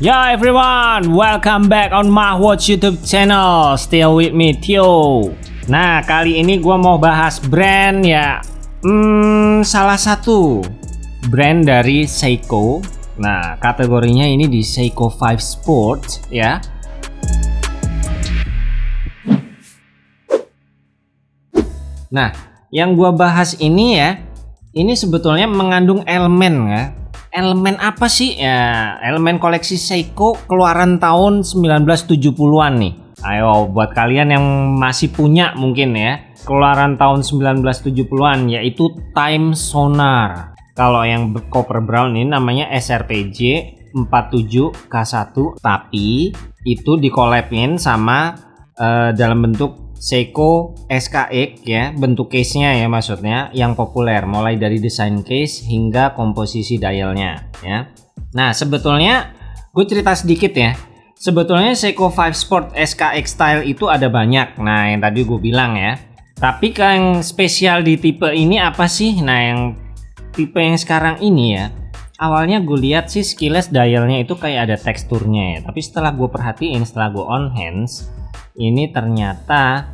Yo everyone, welcome back on Mahwatch YouTube channel. Still with me Tio. Nah kali ini gua mau bahas brand ya. Hmm, salah satu brand dari Seiko. Nah kategorinya ini di Seiko 5 Sport ya. Nah yang gua bahas ini ya, ini sebetulnya mengandung elemen ya elemen apa sih? Ya elemen koleksi Seiko keluaran tahun 1970-an nih. Ayo buat kalian yang masih punya mungkin ya keluaran tahun 1970-an yaitu Time Sonar. Kalau yang copper brown ini namanya SRPJ 47K1 tapi itu dikolapin sama uh, dalam bentuk Seiko SKX ya bentuk case-nya ya maksudnya yang populer mulai dari desain case hingga komposisi dialnya ya. Nah sebetulnya gue cerita sedikit ya. Sebetulnya Seiko 5 Sport SKX style itu ada banyak. Nah yang tadi gue bilang ya. Tapi yang spesial di tipe ini apa sih? Nah yang tipe yang sekarang ini ya awalnya gue lihat sih skillet dialnya itu kayak ada teksturnya ya. Tapi setelah gue perhatiin setelah gue on hands ini ternyata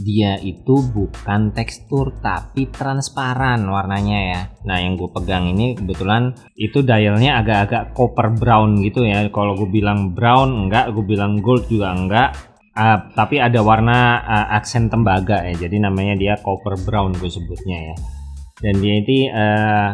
dia itu bukan tekstur tapi transparan warnanya ya. Nah yang gue pegang ini kebetulan itu dialnya agak-agak copper brown gitu ya. Kalau gue bilang brown enggak. Gue bilang gold juga enggak. Uh, tapi ada warna uh, aksen tembaga ya. Jadi namanya dia copper brown gue sebutnya ya. Dan dia ini uh,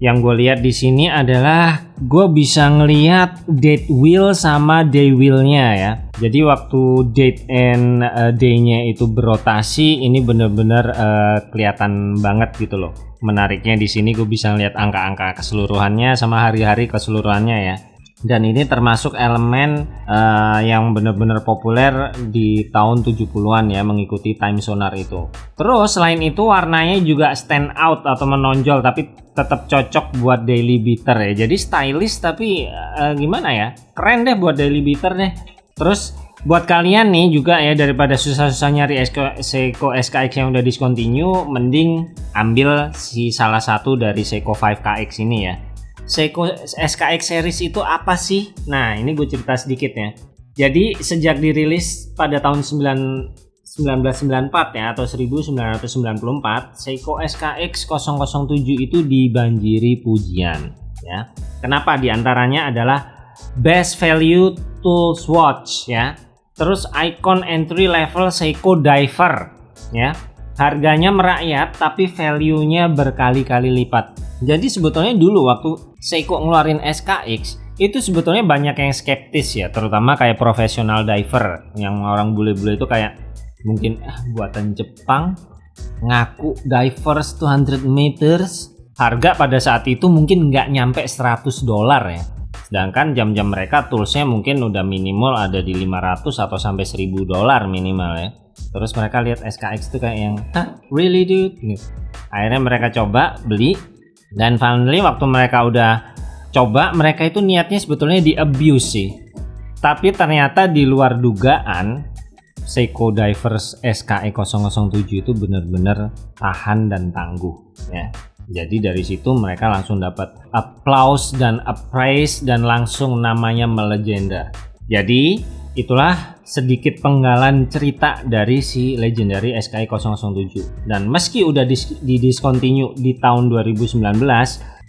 yang gue lihat di sini adalah gue bisa ngelihat date wheel sama day wheelnya ya. Jadi waktu date and uh, day-nya itu berotasi ini bener-bener uh, kelihatan banget gitu loh. Menariknya di sini gue bisa ngeliat angka-angka keseluruhannya sama hari-hari keseluruhannya ya dan ini termasuk elemen uh, yang benar-benar populer di tahun 70-an ya mengikuti time sonar itu. Terus selain itu warnanya juga stand out atau menonjol tapi tetap cocok buat daily beater ya. Jadi stylish tapi uh, gimana ya? Keren deh buat daily beater deh. Terus buat kalian nih juga ya daripada susah-susah nyari Seiko SKX yang udah discontinue mending ambil si salah satu dari Seiko 5KX ini ya Seiko SKX series itu apa sih? Nah, ini gue cerita sedikit ya. Jadi sejak dirilis pada tahun 9, 1994 ya atau 1994, Seiko SKX 007 itu dibanjiri pujian ya. Kenapa? Di antaranya adalah best value tools watch ya. Terus icon entry level Seiko diver ya. Harganya merakyat tapi value-nya berkali-kali lipat. Jadi sebetulnya dulu waktu Seiko ngeluarin SKX itu sebetulnya banyak yang skeptis ya terutama kayak profesional diver yang orang bule-bule itu kayak mungkin ah, buatan Jepang ngaku divers 200 meters. Harga pada saat itu mungkin nggak nyampe 100 dolar ya. Sedangkan jam-jam mereka toolsnya mungkin udah minimal ada di 500 atau sampai 1000 dolar minimal ya. Terus mereka lihat SKX itu kayak yang Hah, really dude? Akhirnya mereka coba beli dan finally waktu mereka udah coba mereka itu niatnya sebetulnya di abuse sih. Tapi ternyata di luar dugaan Seiko Divers SKE 007 itu benar-benar tahan dan tangguh ya. Jadi dari situ mereka langsung dapat applause dan appraise dan langsung namanya melegenda. Jadi itulah sedikit penggalan cerita dari si legendary SKI 007 dan meski udah di discontinue di tahun 2019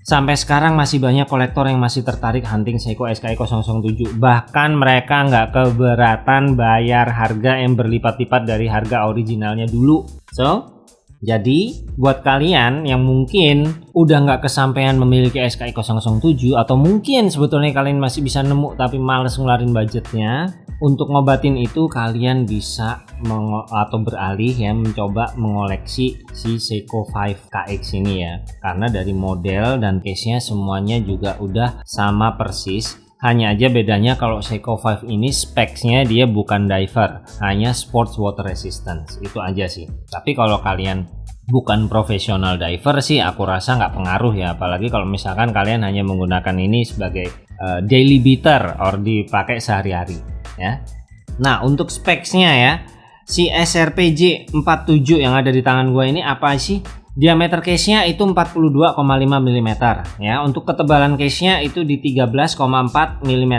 sampai sekarang masih banyak kolektor yang masih tertarik hunting Seiko SKI 007 bahkan mereka nggak keberatan bayar harga yang berlipat-lipat dari harga originalnya dulu. So jadi buat kalian yang mungkin udah nggak kesampaian memiliki SKI 007 atau mungkin sebetulnya kalian masih bisa nemu tapi males ngeluarin budgetnya untuk ngobatin itu kalian bisa atau beralih ya mencoba mengoleksi si Seiko 5 KX ini ya karena dari model dan case nya semuanya juga udah sama persis hanya aja bedanya kalau Seiko 5 ini specsnya dia bukan diver, hanya sports water resistance. Itu aja sih. Tapi kalau kalian bukan profesional diver sih aku rasa nggak pengaruh ya apalagi kalau misalkan kalian hanya menggunakan ini sebagai uh, daily beater or dipakai sehari-hari ya. Nah, untuk specsnya ya, si SRPJ 47 yang ada di tangan gue ini apa sih? Diameter case-nya itu 42,5 mm ya. Untuk ketebalan case-nya itu di 13,4 mm.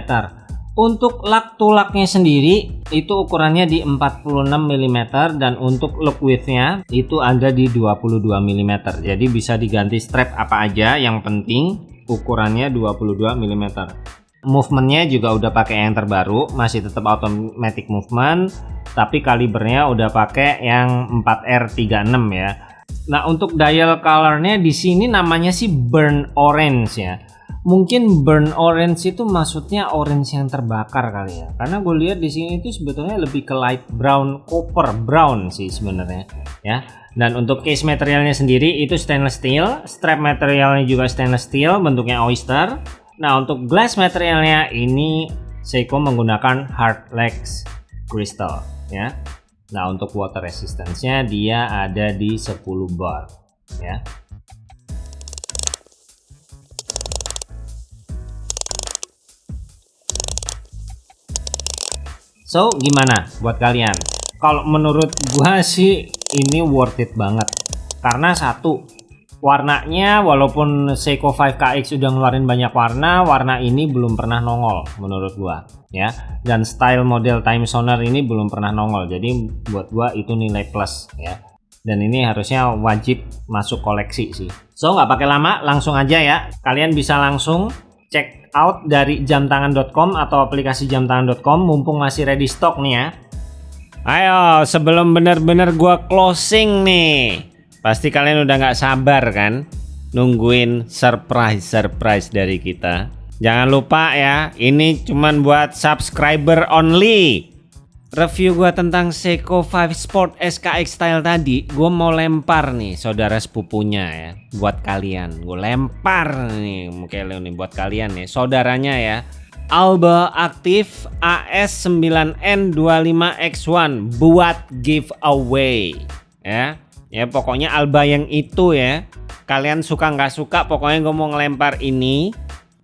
Untuk lak tulaknya sendiri itu ukurannya di 46 mm dan untuk look widthnya itu ada di 22 mm. Jadi bisa diganti strap apa aja yang penting ukurannya 22 mm. Movementnya juga udah pakai yang terbaru, masih tetap automatic movement, tapi kalibernya udah pakai yang 4R36 ya. Nah untuk dial colornya di sini namanya sih burn orange ya. Mungkin burn orange itu maksudnya orange yang terbakar kali ya. Karena gue lihat di sini itu sebetulnya lebih ke light brown copper brown sih sebenarnya ya. Dan untuk case materialnya sendiri itu stainless steel strap materialnya juga stainless steel bentuknya oyster nah untuk glass materialnya ini Seiko menggunakan hard lex crystal ya nah untuk water resistance-nya dia ada di 10 bar ya So gimana buat kalian? Kalau menurut gua sih ini worth it banget. Karena satu, warnanya walaupun Seiko 5KX sudah ngeluarin banyak warna, warna ini belum pernah nongol menurut gua ya. Dan style model time sonar ini belum pernah nongol. Jadi buat gua itu nilai plus ya. Dan ini harusnya wajib masuk koleksi sih. So nggak pakai lama, langsung aja ya. Kalian bisa langsung cek out dari jamtangan.com atau aplikasi jamtangan.com mumpung masih ready stock nih ya. Ayo sebelum bener-bener gua closing nih. Pasti kalian udah nggak sabar kan nungguin surprise-surprise dari kita. Jangan lupa ya, ini cuman buat subscriber only. Review gua tentang Seiko 5 Sport SKX style tadi gue mau lempar nih saudara sepupunya ya buat kalian. Gue lempar nih mungkin nih buat kalian nih saudaranya ya. Alba Aktif AS9N25X1 buat giveaway ya ya pokoknya Alba yang itu ya. Kalian suka nggak suka pokoknya gue mau ngelempar ini.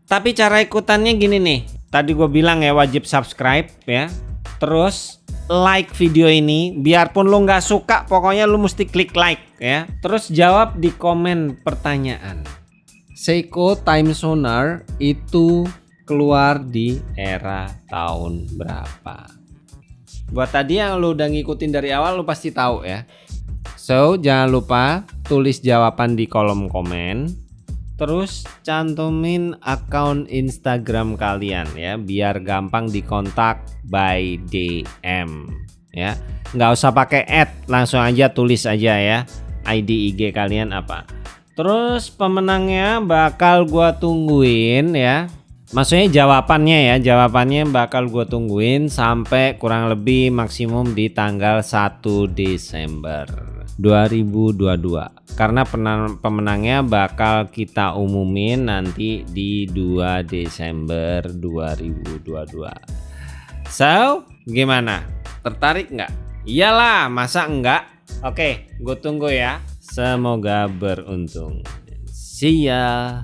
Tapi cara ikutannya gini nih. Tadi gue bilang ya wajib subscribe ya. Terus like video ini. Biarpun lo nggak suka pokoknya lo mesti klik like ya. Terus jawab di komen pertanyaan. Seiko Time Sonar itu keluar di era tahun berapa? Buat tadi yang lo udah ngikutin dari awal lo pasti tahu ya so jangan lupa tulis jawaban di kolom komen Terus cantumin akun Instagram kalian ya biar gampang dikontak by DM ya. Nggak usah pakai add, langsung aja tulis aja ya ID IG kalian apa. Terus pemenangnya bakal gua tungguin ya. Maksudnya jawabannya ya, jawabannya bakal gua tungguin sampai kurang lebih maksimum di tanggal 1 Desember. 2022 karena pemenangnya bakal kita umumin nanti di 2 Desember 2022 so gimana? Tertarik nggak? Iyalah masa enggak oke gue tunggu ya. Semoga beruntung. See ya